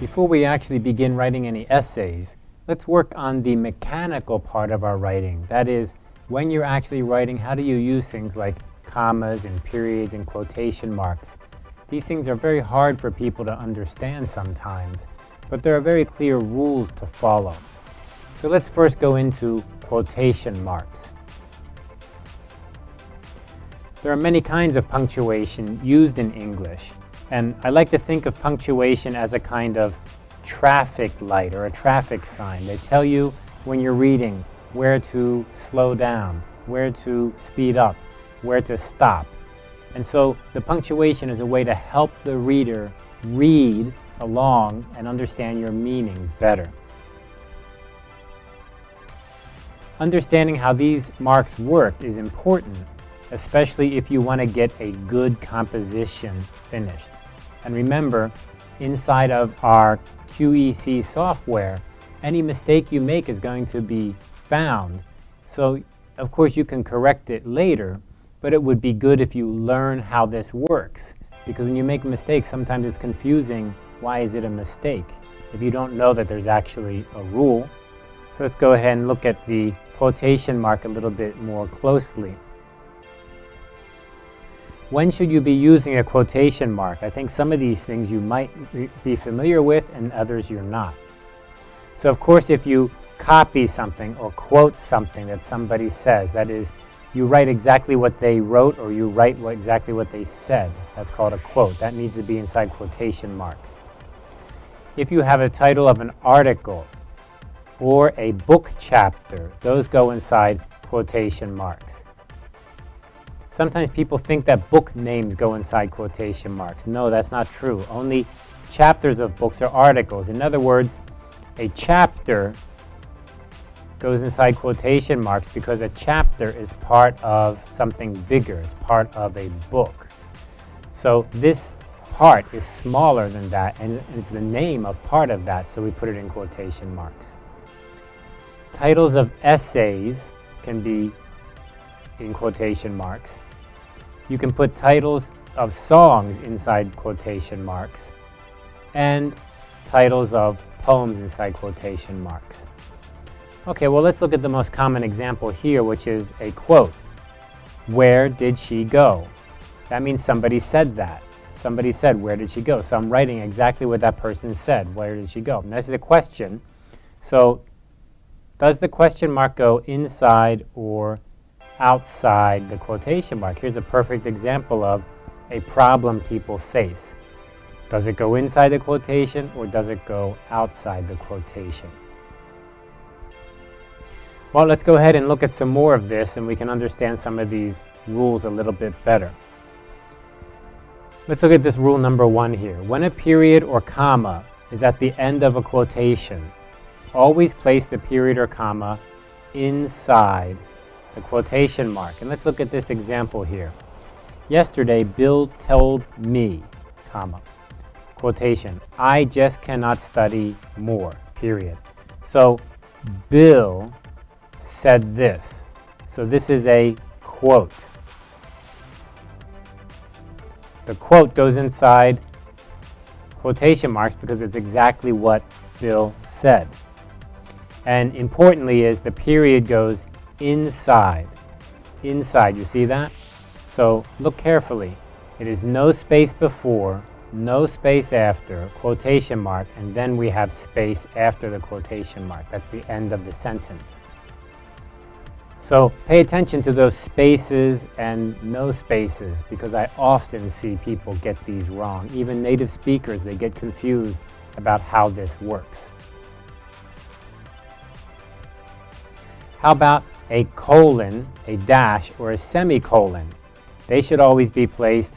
Before we actually begin writing any essays, let's work on the mechanical part of our writing. That is, when you're actually writing, how do you use things like commas and periods and quotation marks? These things are very hard for people to understand sometimes, but there are very clear rules to follow. So let's first go into quotation marks. There are many kinds of punctuation used in English, and I like to think of punctuation as a kind of traffic light or a traffic sign. They tell you when you're reading where to slow down, where to speed up, where to stop. And so the punctuation is a way to help the reader read along and understand your meaning better. Understanding how these marks work is important especially if you want to get a good composition finished. And remember, inside of our QEC software, any mistake you make is going to be found. So, of course, you can correct it later, but it would be good if you learn how this works. Because when you make a mistake, sometimes it's confusing. Why is it a mistake? If you don't know that there's actually a rule. So let's go ahead and look at the quotation mark a little bit more closely. When should you be using a quotation mark? I think some of these things you might be familiar with and others you're not. So of course if you copy something or quote something that somebody says, that is, you write exactly what they wrote or you write what, exactly what they said. That's called a quote. That needs to be inside quotation marks. If you have a title of an article or a book chapter, those go inside quotation marks. Sometimes people think that book names go inside quotation marks. No, that's not true. Only chapters of books are articles. In other words, a chapter goes inside quotation marks because a chapter is part of something bigger. It's part of a book. So this part is smaller than that, and it's the name of part of that, so we put it in quotation marks. Titles of essays can be in quotation marks. You can put titles of songs inside quotation marks and titles of poems inside quotation marks. Okay, well let's look at the most common example here, which is a quote. Where did she go? That means somebody said that. Somebody said, where did she go? So I'm writing exactly what that person said. Where did she go? And this is a question. So does the question mark go inside or outside the quotation mark. Here's a perfect example of a problem people face. Does it go inside the quotation or does it go outside the quotation? Well, let's go ahead and look at some more of this and we can understand some of these rules a little bit better. Let's look at this rule number one here. When a period or comma is at the end of a quotation, always place the period or comma inside the quotation mark. And let's look at this example here. Yesterday, Bill told me, comma, quotation, I just cannot study more, period. So Bill said this. So this is a quote. The quote goes inside quotation marks because it's exactly what Bill said. And importantly is the period goes inside. Inside, you see that? So look carefully. It is no space before, no space after, quotation mark, and then we have space after the quotation mark. That's the end of the sentence. So pay attention to those spaces and no spaces because I often see people get these wrong. Even native speakers, they get confused about how this works. How about a colon, a dash, or a semicolon. They should always be placed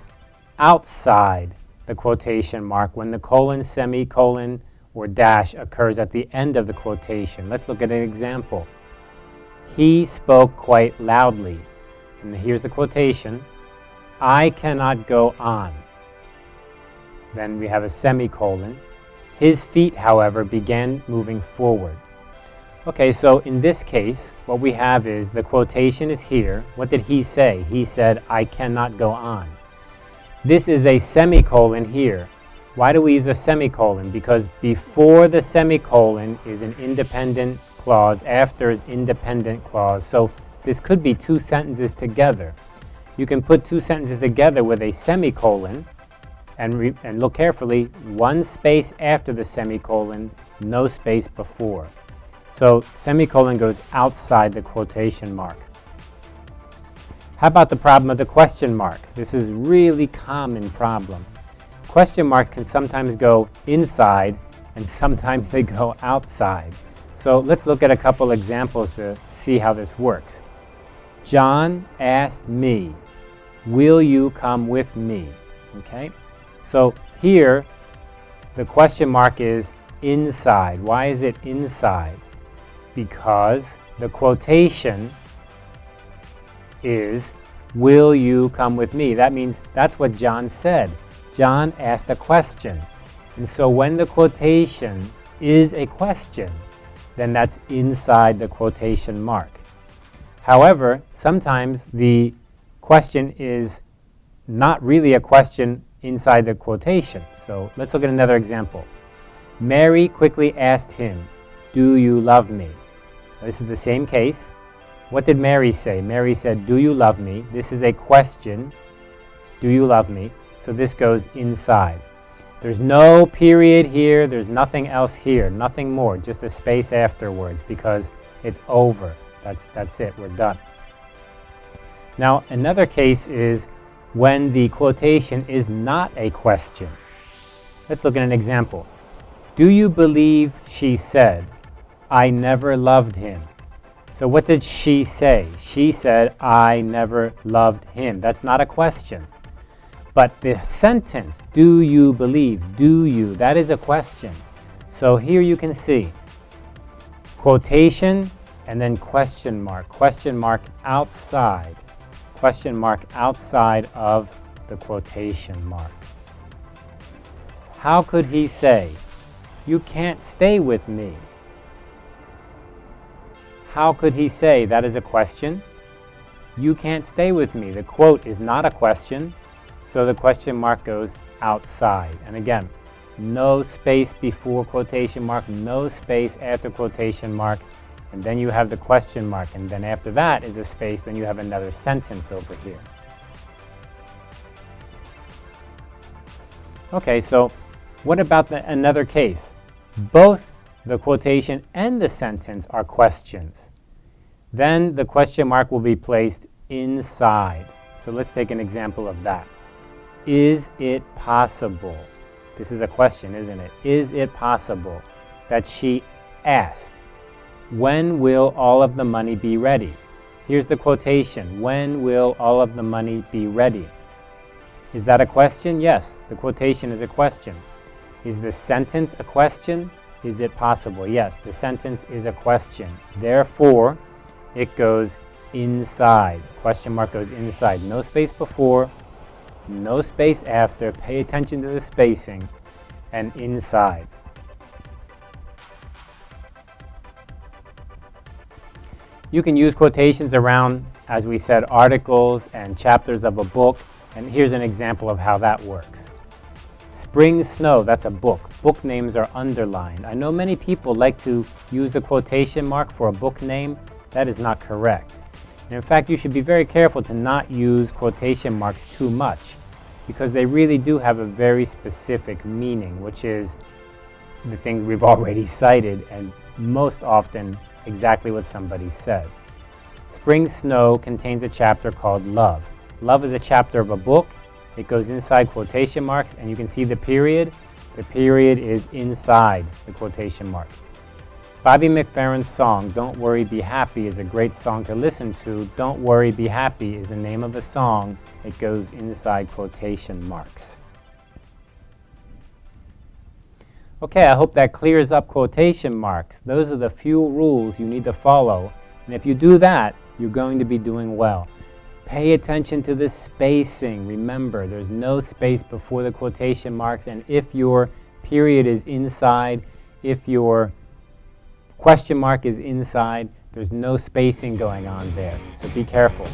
outside the quotation mark when the colon, semicolon, or dash occurs at the end of the quotation. Let's look at an example. He spoke quite loudly. And here's the quotation. I cannot go on. Then we have a semicolon. His feet, however, began moving forward. Okay, so in this case, what we have is the quotation is here. What did he say? He said, I cannot go on. This is a semicolon here. Why do we use a semicolon? Because before the semicolon is an independent clause, after is independent clause. So this could be two sentences together. You can put two sentences together with a semicolon and, and look carefully, one space after the semicolon, no space before. So semicolon goes outside the quotation mark. How about the problem of the question mark? This is really common problem. Question marks can sometimes go inside and sometimes they go outside. So let's look at a couple examples to see how this works. John asked me, will you come with me? Okay, so here the question mark is inside. Why is it inside? Because the quotation is, will you come with me? That means that's what John said. John asked a question. And so when the quotation is a question, then that's inside the quotation mark. However, sometimes the question is not really a question inside the quotation. So let's look at another example. Mary quickly asked him, do you love me? This is the same case. What did Mary say? Mary said, do you love me? This is a question. Do you love me? So this goes inside. There's no period here. There's nothing else here. Nothing more. Just a space afterwards because it's over. That's, that's it. We're done. Now, another case is when the quotation is not a question. Let's look at an example. Do you believe she said, I never loved him? So what did she say? She said, I never loved him. That's not a question. But the sentence, do you believe, do you, that is a question. So here you can see quotation and then question mark, question mark outside, question mark outside of the quotation mark. How could he say, you can't stay with me? How could he say that is a question? You can't stay with me. The quote is not a question, so the question mark goes outside. And again, no space before quotation mark, no space after quotation mark, and then you have the question mark, and then after that is a space, then you have another sentence over here. Okay, so what about the, another case? Both the quotation and the sentence are questions. Then the question mark will be placed inside. So let's take an example of that. Is it possible? This is a question, isn't it? Is it possible that she asked, when will all of the money be ready? Here's the quotation, when will all of the money be ready? Is that a question? Yes, the quotation is a question. Is the sentence a question? Is it possible? Yes, the sentence is a question. Therefore, it goes inside. Question mark goes inside. No space before, no space after, pay attention to the spacing, and inside. You can use quotations around, as we said, articles and chapters of a book, and here's an example of how that works. Spring Snow, that's a book. Book names are underlined. I know many people like to use the quotation mark for a book name. That is not correct. And in fact, you should be very careful to not use quotation marks too much because they really do have a very specific meaning, which is the things we've already cited and most often exactly what somebody said. Spring Snow contains a chapter called Love. Love is a chapter of a book. It goes inside quotation marks and you can see the period. The period is inside the quotation mark. Bobby McFerrin's song, Don't Worry, Be Happy is a great song to listen to. Don't Worry, Be Happy is the name of the song. It goes inside quotation marks. Okay, I hope that clears up quotation marks. Those are the few rules you need to follow. And if you do that, you're going to be doing well. Pay attention to the spacing. Remember, there's no space before the quotation marks. And if your period is inside, if your question mark is inside. There's no spacing going on there, so be careful.